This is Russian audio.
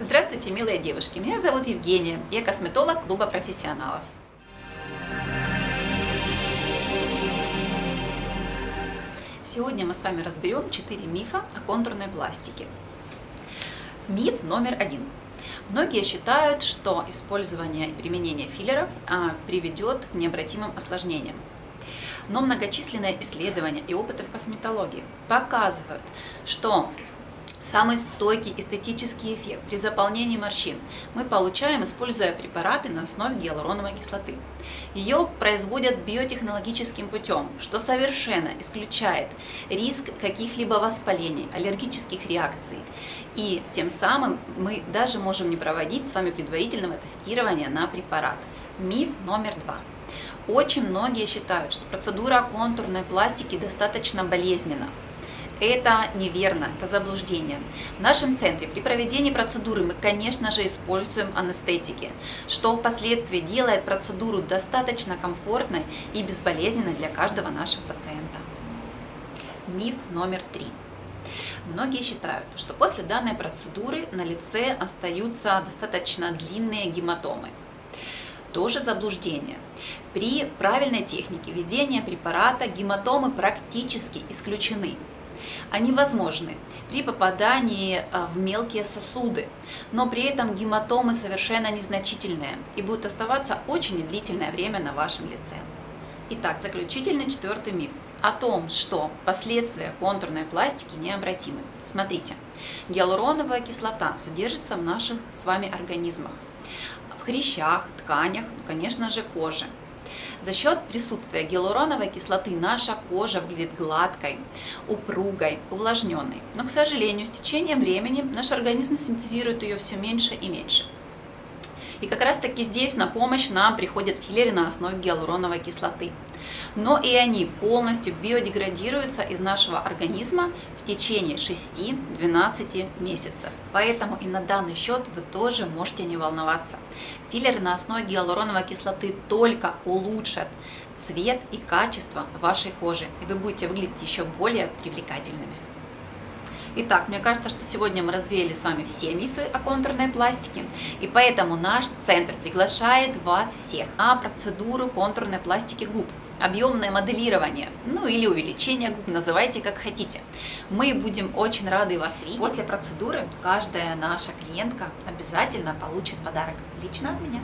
Здравствуйте, милые девушки! Меня зовут Евгения, я косметолог клуба профессионалов. Сегодня мы с вами разберем 4 мифа о контурной пластике. Миф номер один. Многие считают, что использование и применение филлеров а, приведет к необратимым осложнениям. Но многочисленные исследования и опыты в косметологии показывают, что Самый стойкий эстетический эффект при заполнении морщин мы получаем, используя препараты на основе гиалуроновой кислоты. Ее производят биотехнологическим путем, что совершенно исключает риск каких-либо воспалений, аллергических реакций. И тем самым мы даже можем не проводить с вами предварительного тестирования на препарат. Миф номер два. Очень многие считают, что процедура контурной пластики достаточно болезненна. Это неверно, это заблуждение. В нашем центре при проведении процедуры мы, конечно же, используем анестетики, что впоследствии делает процедуру достаточно комфортной и безболезненной для каждого нашего пациента. Миф номер три. Многие считают, что после данной процедуры на лице остаются достаточно длинные гематомы. Тоже заблуждение. При правильной технике введения препарата гематомы практически исключены они возможны при попадании а, в мелкие сосуды, но при этом гематомы совершенно незначительные и будут оставаться очень длительное время на вашем лице. Итак, заключительный четвертый миф о том, что последствия контурной пластики необратимы. Смотрите, гиалуроновая кислота содержится в наших с вами организмах, в хрящах, тканях, ну, конечно же, коже. За счет присутствия гиалуроновой кислоты наша кожа выглядит гладкой, упругой, увлажненной. Но, к сожалению, с течением времени наш организм синтезирует ее все меньше и меньше. И как раз таки здесь на помощь нам приходят филлеры на основе гиалуроновой кислоты. Но и они полностью биодеградируются из нашего организма в течение 6-12 месяцев. Поэтому и на данный счет вы тоже можете не волноваться. Филлеры на основе гиалуроновой кислоты только улучшат цвет и качество вашей кожи, и вы будете выглядеть еще более привлекательными. Итак, мне кажется, что сегодня мы развеяли с вами все мифы о контурной пластике, и поэтому наш центр приглашает вас всех на процедуру контурной пластики губ, объемное моделирование, ну или увеличение губ, называйте как хотите. Мы будем очень рады вас видеть. После процедуры каждая наша клиентка обязательно получит подарок лично от меня.